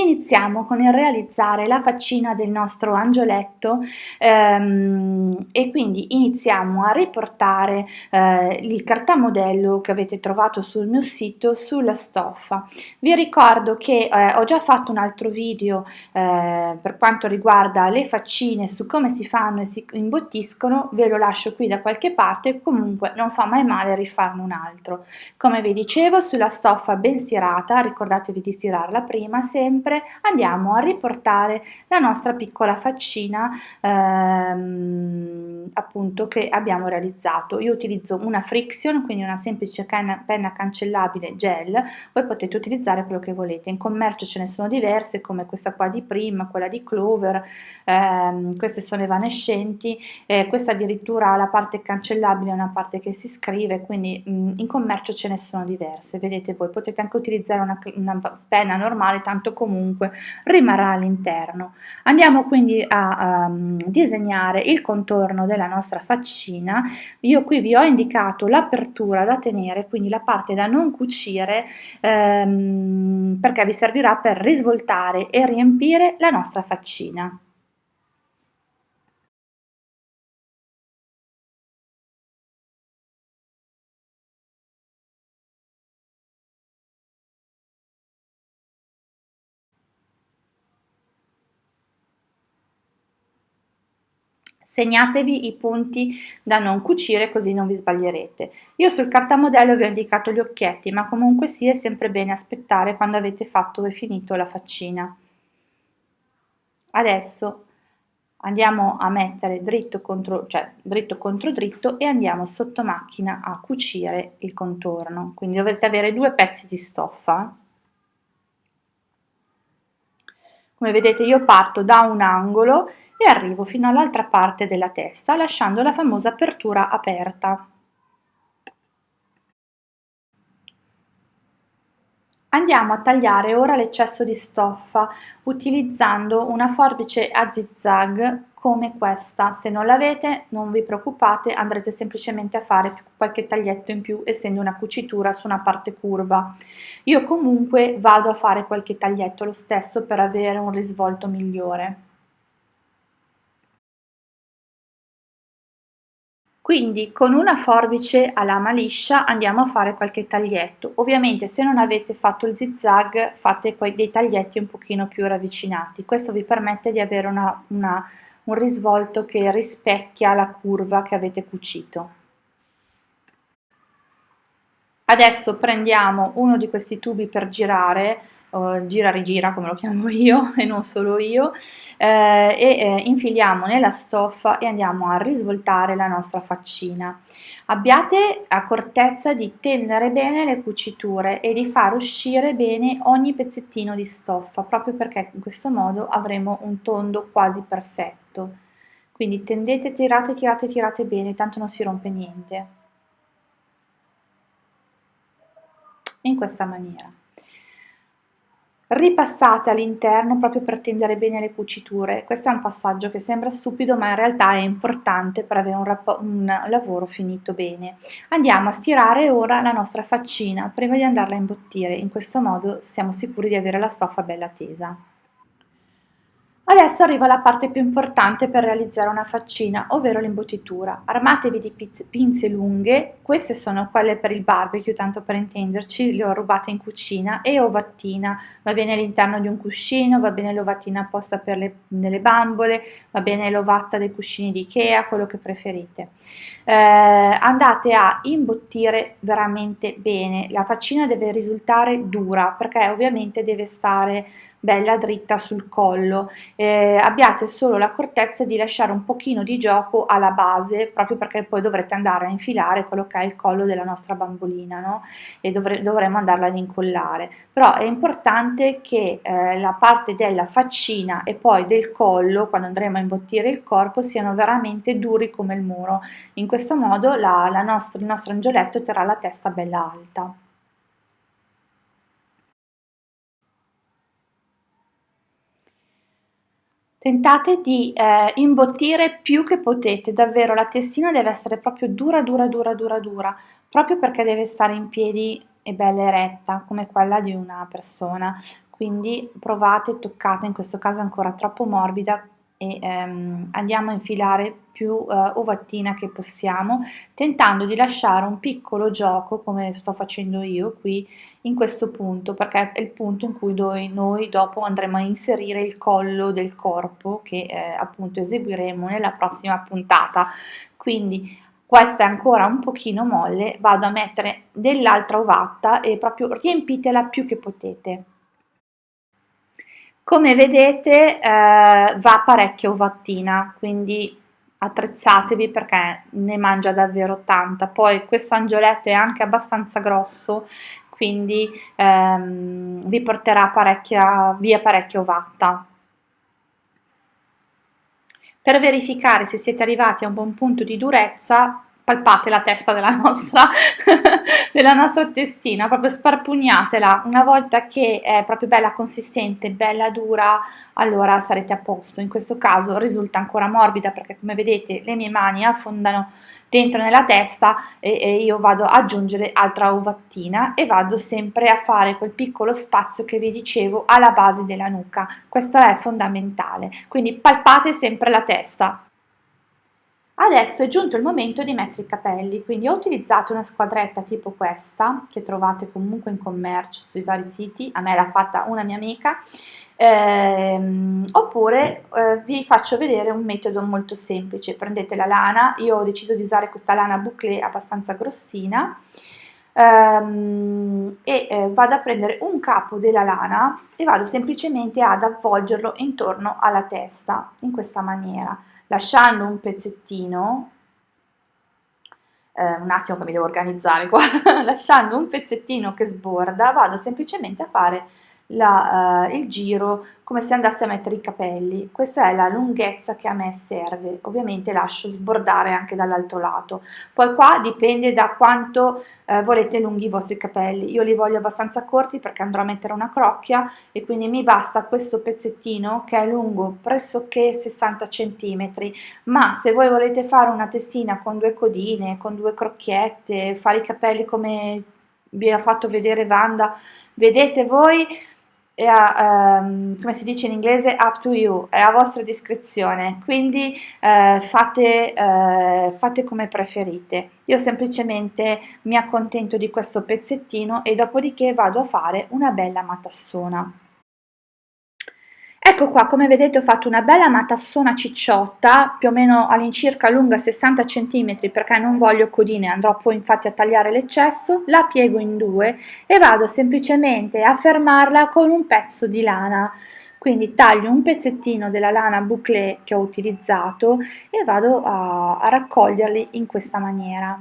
Iniziamo con il realizzare la faccina del nostro angioletto ehm, e quindi iniziamo a riportare eh, il cartamodello che avete trovato sul mio sito sulla stoffa. Vi ricordo che eh, ho già fatto un altro video eh, per quanto riguarda le faccine su come si fanno e si imbottiscono, ve lo lascio qui da qualche parte, comunque non fa mai male rifarne un altro. Come vi dicevo sulla stoffa ben stirata, ricordatevi di stirarla prima sempre, sempre andiamo a riportare la nostra piccola faccina ehm, appunto che abbiamo realizzato. Io utilizzo una friction, quindi una semplice penna, penna cancellabile gel, voi potete utilizzare quello che volete. In commercio ce ne sono diverse come questa qua di Prim, quella di Clover, ehm, queste sono evanescenti, eh, questa addirittura ha la parte cancellabile e una parte che si scrive, quindi mh, mm, in commercio ce ne sono diverse, vedete voi, potete anche utilizzare una, una penna normale, tanto comunque comunque rimarrà all'interno. Andiamo quindi a um, disegnare il contorno della nostra faccina. Io qui vi ho indicato l'apertura da tenere, quindi la parte da non cucire, um, perché vi servirà per risvoltare e riempire la nostra faccina. Segnatevi i punti da non cucire così non vi sbaglierete. Io sul cartamodello vi ho indicato gli occhietti, ma comunque sì è sempre bene aspettare quando avete fatto e finito la faccina. Adesso andiamo a mettere dritto contro, cioè, dritto contro dritto e andiamo sotto macchina a cucire il contorno. Quindi dovrete avere due pezzi di stoffa. Come vedete io parto da un angolo e arrivo fino all'altra parte della testa lasciando la famosa apertura aperta. Andiamo a tagliare ora l'eccesso di stoffa utilizzando una forbice a zigzag come questa. Se non l'avete non vi preoccupate, andrete semplicemente a fare qualche taglietto in più essendo una cucitura su una parte curva. Io comunque vado a fare qualche taglietto lo stesso per avere un risvolto migliore. Quindi con una forbice a lama liscia andiamo a fare qualche taglietto. Ovviamente se non avete fatto il zigzag fate dei taglietti un pochino più ravvicinati. Questo vi permette di avere una, una, un risvolto che rispecchia la curva che avete cucito. Adesso prendiamo uno di questi tubi per girare uh, gira rigira come lo chiamo io e non solo io eh, e eh, infiliamo nella stoffa e andiamo a risvoltare la nostra faccina abbiate accortezza di tendere bene le cuciture e di far uscire bene ogni pezzettino di stoffa proprio perché in questo modo avremo un tondo quasi perfetto quindi tendete, tirate, tirate, tirate bene tanto non si rompe niente in questa maniera ripassate all'interno proprio per tendere bene le cuciture. Questo è un passaggio che sembra stupido ma in realtà è importante per avere un, un lavoro finito bene. Andiamo a stirare ora la nostra faccina prima di andarla a imbottire, in questo modo siamo sicuri di avere la stoffa bella tesa. Adesso arriva la parte più importante per realizzare una faccina, ovvero l'imbottitura. Armatevi di pinze lunghe, queste sono quelle per il barbecue, tanto per intenderci, le ho rubate in cucina, e ovattina, va bene all'interno di un cuscino, va bene l'ovattina apposta per le, le bambole, va bene l'ovatta dei cuscini di Ikea, quello che preferite. Eh, andate a imbottire veramente bene, la faccina deve risultare dura, perché ovviamente deve stare bella dritta sul collo. Eh, abbiate solo l'accortezza di lasciare un pochino di gioco alla base proprio perché poi dovrete andare a infilare quello che è il collo della nostra bambolina no? e dovre dovremo andarla ad incollare. Però è importante che eh, la parte della faccina e poi del collo quando andremo a imbottire il corpo siano veramente duri come il muro. In questo modo la, la nostra, il nostro angioletto terrà la testa bella alta Tentate di eh, imbottire più che potete, davvero la testina deve essere proprio dura, dura, dura, dura, dura, proprio perché deve stare in piedi e bella eretta, come quella di una persona. quindi provate, toccate, in questo caso è ancora troppo morbida e ehm, andiamo a infilare più eh, ovattina che possiamo, tentando di lasciare un piccolo gioco, come sto facendo io qui, in questo punto, perché è il punto in cui noi, noi dopo andremo a inserire il collo del corpo che eh, appunto eseguiremo nella prossima puntata. Quindi questa è ancora un pochino molle, vado a mettere dell'altra ovatta e proprio riempitela più che potete. Come vedete eh, va parecchio ovattina, quindi attrezzatevi perché ne mangia davvero tanta. Poi questo angioletto è anche abbastanza grosso, quindi ehm, vi porterà parecchia, via parecchia ovatta. Per verificare se siete arrivati a un buon punto di durezza, palpate la testa della nostra, della nostra testina, proprio sparpugnatela, una volta che è proprio bella consistente, bella dura, allora sarete a posto, in questo caso risulta ancora morbida perché come vedete le mie mani affondano dentro nella testa e, e io vado ad aggiungere altra ovattina e vado sempre a fare quel piccolo spazio che vi dicevo alla base della nuca, questo è fondamentale, quindi palpate sempre la testa. Adesso è giunto il momento di mettere i capelli, quindi ho utilizzato una squadretta tipo questa, che trovate comunque in commercio sui vari siti, a me l'ha fatta una mia amica, ehm, oppure eh, vi faccio vedere un metodo molto semplice, prendete la lana, io ho deciso di usare questa lana bouclé abbastanza grossina, ehm, e eh, vado a prendere un capo della lana e vado semplicemente ad avvolgerlo intorno alla testa, in questa maniera lasciando un pezzettino, eh, un attimo che mi devo organizzare qua, lasciando un pezzettino che sborda, vado semplicemente a fare la, uh, il giro come se andassi a mettere i capelli. Questa è la lunghezza che a me serve, ovviamente lascio sbordare anche dall'altro lato. Poi qua dipende da quanto uh, volete lunghi i vostri capelli. Io li voglio abbastanza corti perché andrò a mettere una crocchia e quindi mi basta questo pezzettino che è lungo pressoché 60 cm, ma se voi volete fare una testina con due codine, con due crocchiette, fare i capelli come vi ha fatto vedere Wanda, vedete voi è a, um, come si dice in inglese, up to you, è a vostra discrezione, quindi uh, fate, uh, fate come preferite. Io semplicemente mi accontento di questo pezzettino e dopodiché vado a fare una bella matassona. Ecco qua, come vedete ho fatto una bella matassona cicciotta, più o meno all'incirca lunga 60 cm perché non voglio codine, andrò poi infatti a tagliare l'eccesso, la piego in due e vado semplicemente a fermarla con un pezzo di lana. Quindi taglio un pezzettino della lana bouclé che ho utilizzato e vado a, a raccoglierli in questa maniera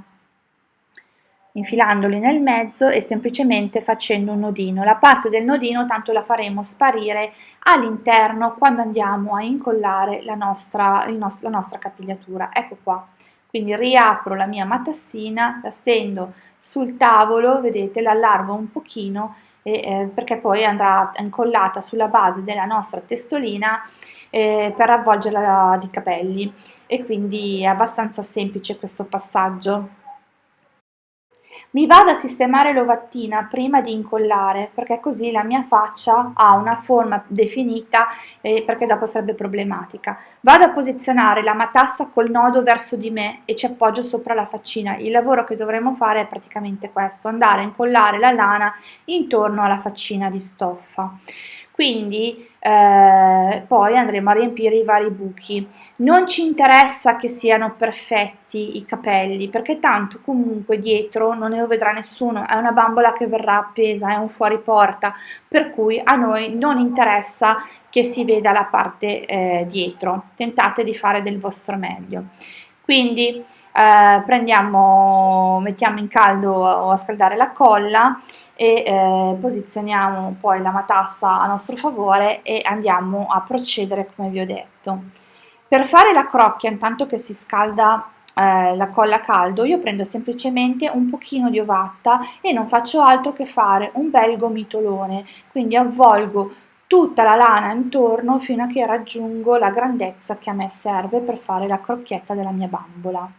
infilandoli nel mezzo e semplicemente facendo un nodino. La parte del nodino tanto la faremo sparire all'interno quando andiamo a incollare la nostra, nost la nostra capigliatura. Ecco qua. Quindi riapro la mia matassina, la stendo sul tavolo, vedete, l'allargo un pochino e, eh, perché poi andrà incollata sulla base della nostra testolina eh, per avvolgerla di capelli e quindi è abbastanza semplice questo passaggio. Mi vado a sistemare l'ovattina prima di incollare perché così la mia faccia ha una forma definita eh, perché dopo sarebbe problematica. Vado a posizionare la matassa col nodo verso di me e ci appoggio sopra la faccina. Il lavoro che dovremo fare è praticamente questo, andare a incollare la lana intorno alla faccina di stoffa quindi eh, poi andremo a riempire i vari buchi. Non ci interessa che siano perfetti i capelli perché tanto comunque dietro non ne lo vedrà nessuno, è una bambola che verrà appesa, è un fuori porta, per cui a noi non interessa che si veda la parte eh, dietro, tentate di fare del vostro meglio. Quindi eh, prendiamo, mettiamo in caldo o a scaldare la colla e eh, posizioniamo poi la matassa a nostro favore e andiamo a procedere come vi ho detto. Per fare la crocchia, intanto che si scalda eh, la colla a caldo, io prendo semplicemente un pochino di ovatta e non faccio altro che fare un bel gomitolone, quindi avvolgo tutta la lana intorno fino a che raggiungo la grandezza che a me serve per fare la crocchietta della mia bambola.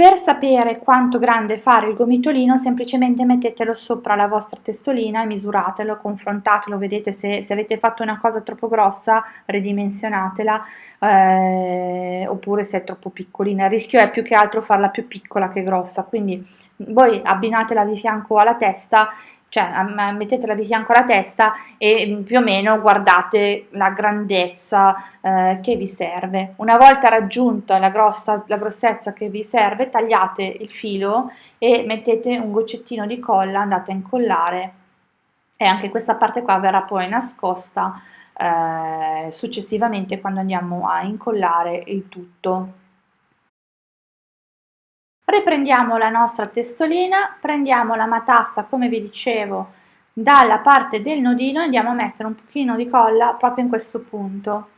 Per sapere quanto grande fare il gomitolino semplicemente mettetelo sopra la vostra testolina e misuratelo, confrontatelo, vedete se, se avete fatto una cosa troppo grossa ridimensionatela eh, oppure se è troppo piccolina, il rischio è più che altro farla più piccola che grossa, quindi voi abbinatela di fianco alla testa cioè mettetela di fianco alla testa e mm, più o meno guardate la grandezza eh, che vi serve. Una volta raggiunta la, grossa, la grossezza che vi serve, tagliate il filo e mettete un goccettino di colla, andate a incollare e anche questa parte qua verrà poi nascosta eh, successivamente quando andiamo a incollare il tutto. Riprendiamo la nostra testolina, prendiamo la matassa come vi dicevo dalla parte del nodino e andiamo a mettere un pochino di colla proprio in questo punto.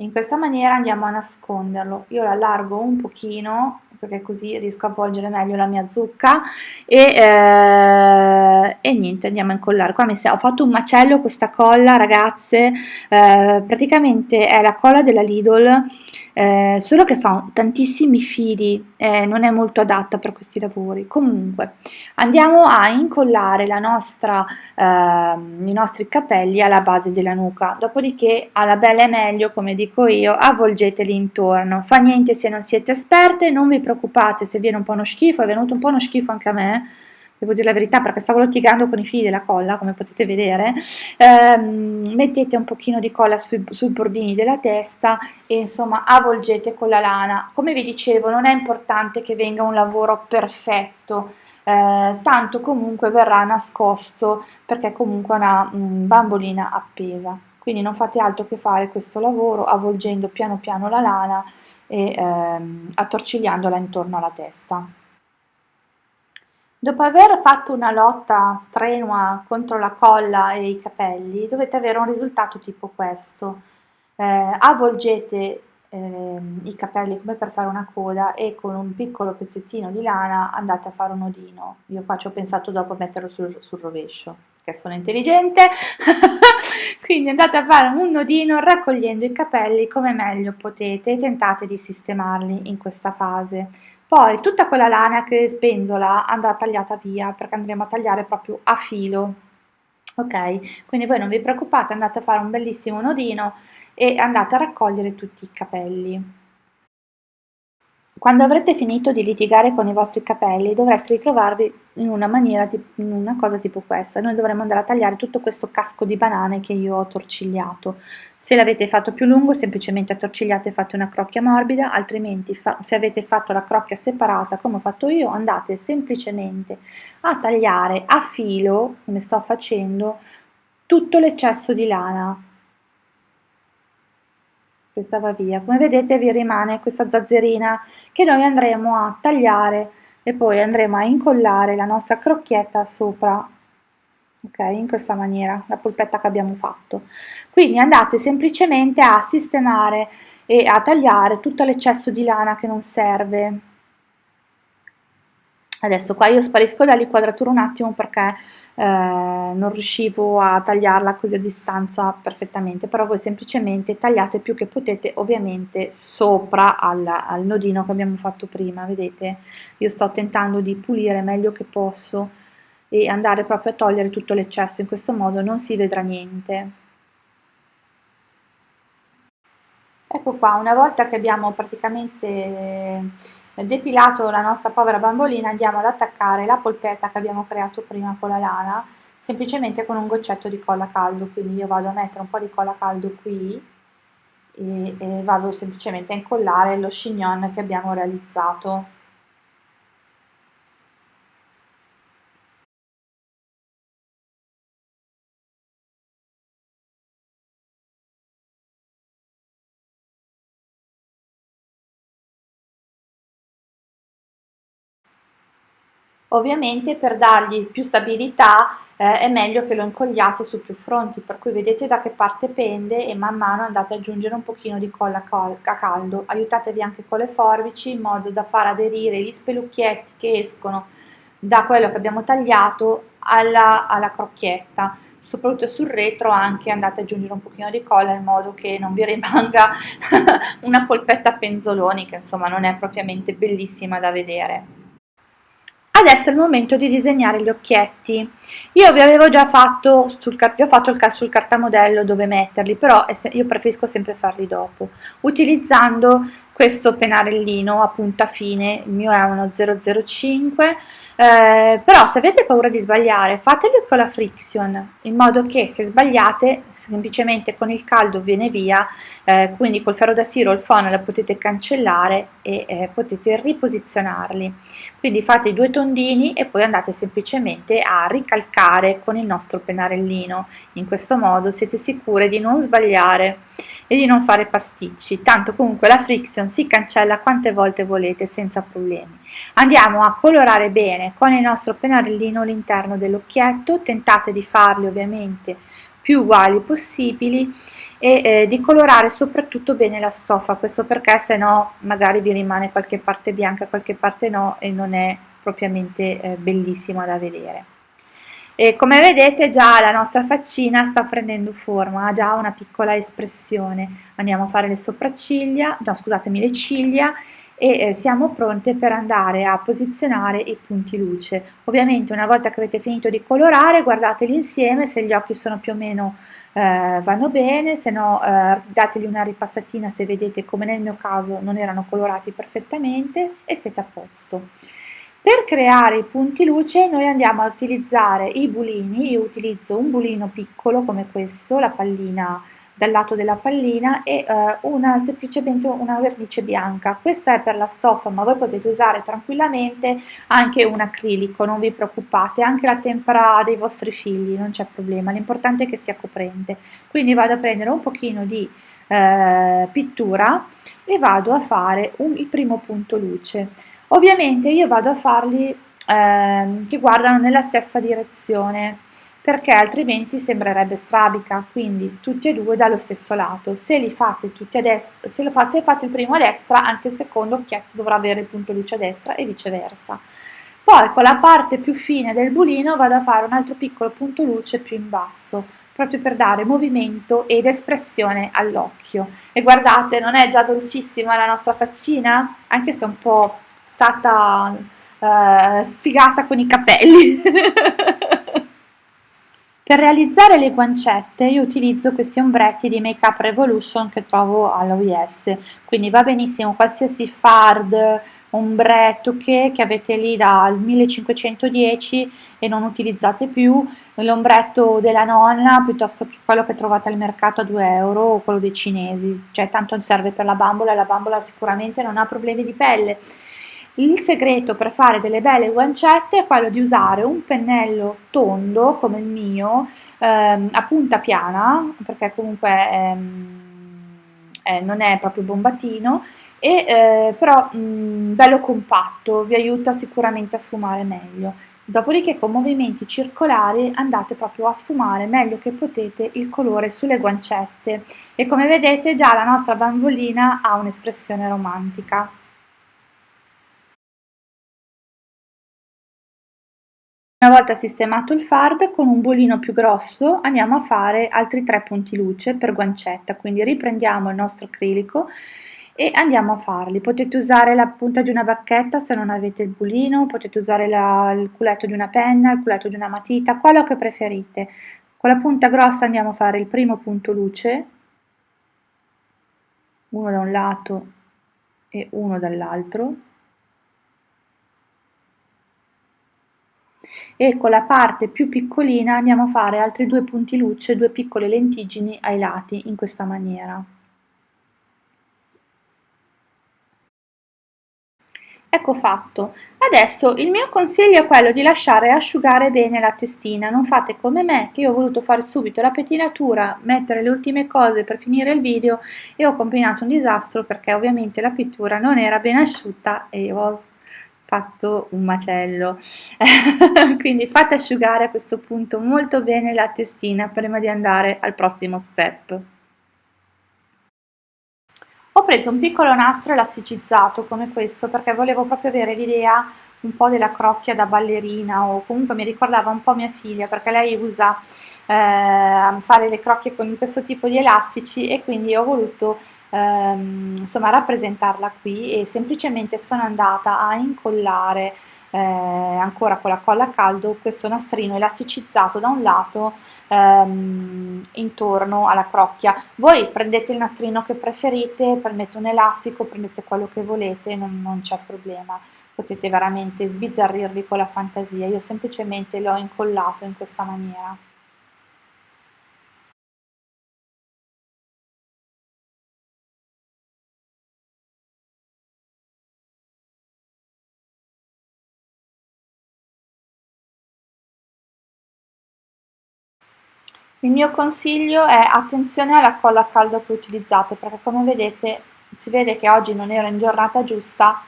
In questa maniera andiamo a nasconderlo. Io l'allargo un pochino perché così riesco a avvolgere meglio la mia zucca. E, eh, e niente andiamo a incollare. Qua mi sa, ho fatto un macello questa colla ragazze. Eh, praticamente è la colla della Lidl eh, solo che fa tantissimi fili non è molto adatta per questi lavori. Comunque andiamo a incollare la nostra, ehm, i nostri capelli alla base della nuca. Dopodiché alla bella e meglio come dico io avvolgeteli intorno. Fa niente se non siete esperte non vi preoccupate se viene un po' uno schifo, è venuto un po' uno schifo anche a me, devo dire la verità perché stavo litigando con i fili della colla come potete vedere. Ehm, mettete un pochino di colla sui, sui, bordini della testa e insomma avvolgete con la lana. Come vi dicevo non è importante che venga un lavoro perfetto eh, tanto comunque verrà nascosto perché comunque è una um, bambolina appesa quindi non fate altro che fare questo lavoro avvolgendo piano piano la lana e ehm, attorcigliandola intorno alla testa. Dopo aver fatto una lotta strenua contro la colla e i capelli, dovete avere un risultato tipo questo. Eh, avvolgete eh, i capelli come per fare una coda e con un piccolo pezzettino di lana andate a fare un nodino. Io qua ci ho pensato dopo a metterlo sul, sul rovescio, perché sono intelligente. Quindi andate a fare un nodino raccogliendo i capelli come meglio potete e tentate di sistemarli in questa fase. Poi tutta quella lana che spenzola andrà tagliata via perché andremo a tagliare proprio a filo. Ok, quindi voi non vi preoccupate, andate a fare un bellissimo nodino e andate a raccogliere tutti i capelli. Quando avrete finito di litigare con i vostri capelli dovreste ritrovarvi in una maniera, in una cosa tipo questa. Noi dovremmo andare a tagliare tutto questo casco di banane che io ho torcigliato. Se l'avete fatto più lungo semplicemente attorcigliate e fate una crocchia morbida, altrimenti se avete fatto la crocchia separata come ho fatto io andate semplicemente a tagliare a filo, come sto facendo, tutto l'eccesso di lana questa va via. Come vedete vi rimane questa zazzerina che noi andremo a tagliare e poi andremo a incollare la nostra crocchietta sopra ok? In questa maniera la polpetta che abbiamo fatto. Quindi andate semplicemente a sistemare e a tagliare tutto l'eccesso di lana che non serve Adesso qua io sparisco dall'inquadratura un attimo perché eh, non riuscivo a tagliarla così a distanza perfettamente, però voi semplicemente tagliate più che potete ovviamente sopra al, al nodino che abbiamo fatto prima, vedete? Io sto tentando di pulire meglio che posso e andare proprio a togliere tutto l'eccesso, in questo modo non si vedrà niente. Ecco qua, una volta che abbiamo praticamente depilato la nostra povera bambolina andiamo ad attaccare la polpetta che abbiamo creato prima con la lana semplicemente con un goccetto di colla caldo. Quindi io vado a mettere un po' di colla caldo qui e, e vado semplicemente a incollare lo chignon che abbiamo realizzato Ovviamente per dargli più stabilità eh, è meglio che lo incogliate su più fronti, per cui vedete da che parte pende e man mano andate ad aggiungere un pochino di colla a caldo. Aiutatevi anche con le forbici in modo da far aderire gli spelucchietti che escono da quello che abbiamo tagliato alla, alla crocchietta. soprattutto sul retro anche andate ad aggiungere un pochino di colla in modo che non vi rimanga una polpetta penzoloni che insomma non è propriamente bellissima da vedere. Adesso è il momento di disegnare gli occhietti. Io vi avevo già fatto, sul, vi ho fatto il sul cartamodello dove metterli, però io preferisco sempre farli dopo, utilizzando questo pennarellino a punta fine, il mio è uno 005, eh, però se avete paura di sbagliare fateli con la friction, in modo che se sbagliate semplicemente con il caldo viene via, eh, quindi col ferro da siro il phon la potete cancellare e eh, potete riposizionarli. Quindi fate i due tondini e poi andate semplicemente a ricalcare con il nostro pennarellino, in questo modo siete sicure di non sbagliare e di non fare pasticci, tanto comunque la friction si cancella quante volte volete senza problemi. Andiamo a colorare bene con il nostro pennarellino l'interno dell'occhietto, tentate di farli ovviamente più uguali possibili e eh, di colorare soprattutto bene la stoffa, questo perché se no magari vi rimane qualche parte bianca, qualche parte no e non è propriamente eh, bellissima da vedere. E come vedete già la nostra faccina sta prendendo forma, ha già una piccola espressione. Andiamo a fare le sopracciglia, no scusatemi le ciglia e eh, siamo pronte per andare a posizionare i punti luce. Ovviamente una volta che avete finito di colorare guardateli insieme, se gli occhi sono più o meno eh, vanno bene, se no eh, dategli una ripassatina se vedete come nel mio caso non erano colorati perfettamente e siete a posto. Per creare i punti luce noi andiamo a utilizzare i bulini, io utilizzo un bulino piccolo come questo, la pallina dal lato della pallina e eh, una, semplicemente una vernice bianca. Questa è per la stoffa ma voi potete usare tranquillamente anche un acrilico, non vi preoccupate, anche la tempera dei vostri figli, non c'è problema, l'importante è che sia coprente. Quindi vado a prendere un pochino di eh, pittura e vado a fare un, il primo punto luce. Ovviamente io vado a farli eh, che guardano nella stessa direzione perché altrimenti sembrerebbe strabica, quindi tutti e due dallo stesso lato. Se li fate tutti a destra, se, fa, se fate il primo a destra, anche il secondo occhietto dovrà avere il punto luce a destra e viceversa. Poi con la parte più fine del bulino vado a fare un altro piccolo punto luce più in basso, proprio per dare movimento ed espressione all'occhio. E guardate, non è già dolcissima la nostra faccina? Anche se è un po' stata uh, sfigata con i capelli. per realizzare le guancette io utilizzo questi ombretti di Make Up Revolution che trovo all'OIS, quindi va benissimo qualsiasi fard, ombretto che, che avete lì dal 1510 e non utilizzate più, l'ombretto della nonna piuttosto che quello che trovate al mercato a 2 euro o quello dei cinesi, cioè tanto serve per la bambola e la bambola sicuramente non ha problemi di pelle. Il segreto per fare delle belle guancette è quello di usare un pennello tondo come il mio, ehm, a punta piana, perché comunque ehm, eh, non è proprio bombatino, e, eh, però mh, bello compatto, vi aiuta sicuramente a sfumare meglio. Dopodiché con movimenti circolari andate proprio a sfumare meglio che potete il colore sulle guancette e come vedete già la nostra bambolina ha un'espressione romantica. Una volta sistemato il fard, con un bolino più grosso andiamo a fare altri tre punti luce per guancetta, quindi riprendiamo il nostro acrilico e andiamo a farli. Potete usare la punta di una bacchetta se non avete il bulino, potete usare la, il culetto di una penna, il culetto di una matita, quello che preferite. Con la punta grossa andiamo a fare il primo punto luce, uno da un lato e uno dall'altro, e con la parte più piccolina andiamo a fare altri due punti luce, due piccole lentiggini ai lati in questa maniera. Ecco fatto. Adesso il mio consiglio è quello di lasciare asciugare bene la testina, non fate come me che io ho voluto fare subito la pettinatura, mettere le ultime cose per finire il video e ho combinato un disastro perché ovviamente la pittura non era ben asciutta e ho fatto un macello. Quindi fate asciugare a questo punto molto bene la testina prima di andare al prossimo step. Ho preso un piccolo nastro elasticizzato come questo perché volevo proprio avere l'idea un po' della crocchia da ballerina o comunque mi ricordava un po' mia figlia perché lei usa eh, fare le crocchie con questo tipo di elastici e quindi ho voluto ehm, insomma rappresentarla qui e semplicemente sono andata a incollare eh, ancora con la colla a caldo questo nastrino elasticizzato da un lato ehm, intorno alla crocchia. Voi prendete il nastrino che preferite prendete un elastico prendete quello che volete non, non c'è problema potete veramente sbizzarrirvi con la fantasia. Io semplicemente l'ho incollato in questa maniera. Il mio consiglio è attenzione alla colla a caldo che utilizzate perché come vedete si vede che oggi non ero in giornata giusta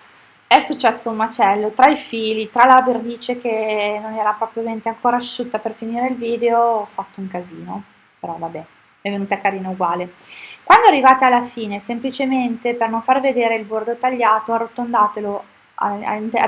è successo un macello tra i fili, tra la vernice che non era propriamente ancora asciutta per finire il video ho fatto un casino però vabbè è venuta carina uguale. Quando arrivate alla fine semplicemente per non far vedere il bordo tagliato arrotondatelo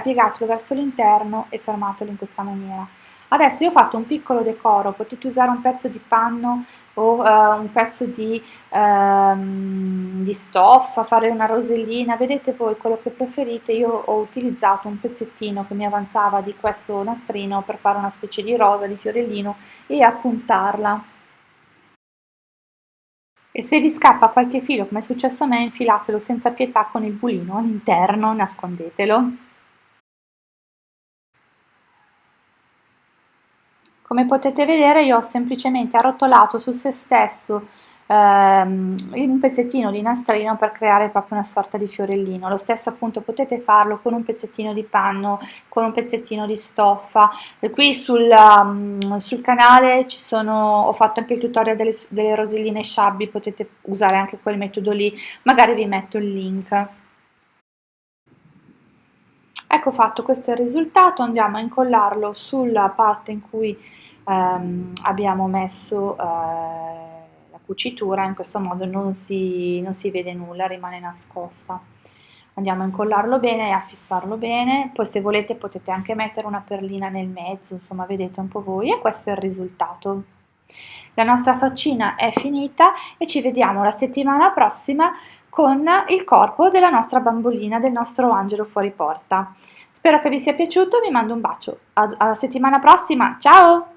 piegatelo verso l'interno e fermatelo in questa maniera Adesso io ho fatto un piccolo decoro, potete usare un pezzo di panno o uh, un pezzo di, um, di, stoffa, fare una rosellina, vedete voi quello che preferite, io ho utilizzato un pezzettino che mi avanzava di questo nastrino per fare una specie di rosa, di fiorellino e appuntarla. E se vi scappa qualche filo, come è successo a me, infilatelo senza pietà con il bulino all'interno, nascondetelo. Come potete vedere io ho semplicemente arrotolato su se stesso ehm, un pezzettino di nastrino per creare proprio una sorta di fiorellino. Lo stesso appunto potete farlo con un pezzettino di panno, con un pezzettino di stoffa. E qui sul, um, sul canale sono, ho fatto anche il tutorial delle, delle roselline sciabbi, potete usare anche quel metodo lì, magari vi metto il link. Ecco fatto, questo è il risultato, andiamo a incollarlo sulla parte in cui ehm, abbiamo messo eh, la cucitura, in questo modo non si, non si vede nulla, rimane nascosta. Andiamo a incollarlo bene e a fissarlo bene, poi se volete potete anche mettere una perlina nel mezzo, insomma vedete un po' voi e questo è il risultato. La nostra faccina è finita e ci vediamo la settimana prossima con il corpo della nostra bambolina, del nostro angelo fuori porta. Spero che vi sia piaciuto, vi mando un bacio. Alla settimana prossima, ciao!